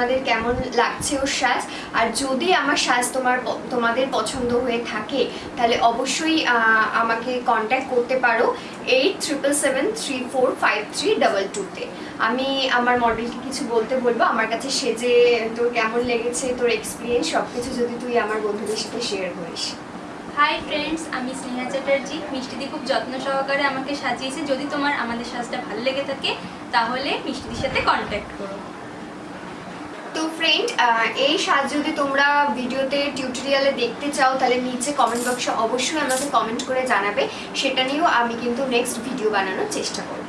তোমাদের কেমন লাগছে ওর সাজ? আর যদি আমার সাজ তোমার তোমাদের পছন্দ হয়ে থাকে, তাহলে অবশ্যই আমাকে কন্ট্যাক্ট করতে পারো eight triple seven three four five three double টুতে আমি আমার মডেলকে কিছু বলতে বলব। আমার কাছে সেজে তোর কেমন লেগেছে, তোর এক্সপিরিয়েন্স সব কিছু যদি তুই আমার বন্ধুদের সাথে শেয়ার করিস। হাই ফ্রেন্ডস আমি স্নেহা চ্যাটার্জি। মিষ্টিদি খুব যত্ন সহকারে আমাকে সাজিয়েছে। যদি তোমার আমাদের সাজটা ভালো লেগে থাকে, তাহলে মিষ্টিদির সাথে কন্ট্যাক্ট করো। তো ফ্রেন্ড এই সাজ যদি তোমরা ভিডিওতে টিউটোরিয়ালে দেখতে চাও, তাহলে নিচে কমেন্ট বক্সে অবশ্যই আমাকে কমেন্ট করে জানাবে। সেটা নিয়েও আমি কিন্তু নেক্সট ভিডিও বানানোর চেষ্টা করব।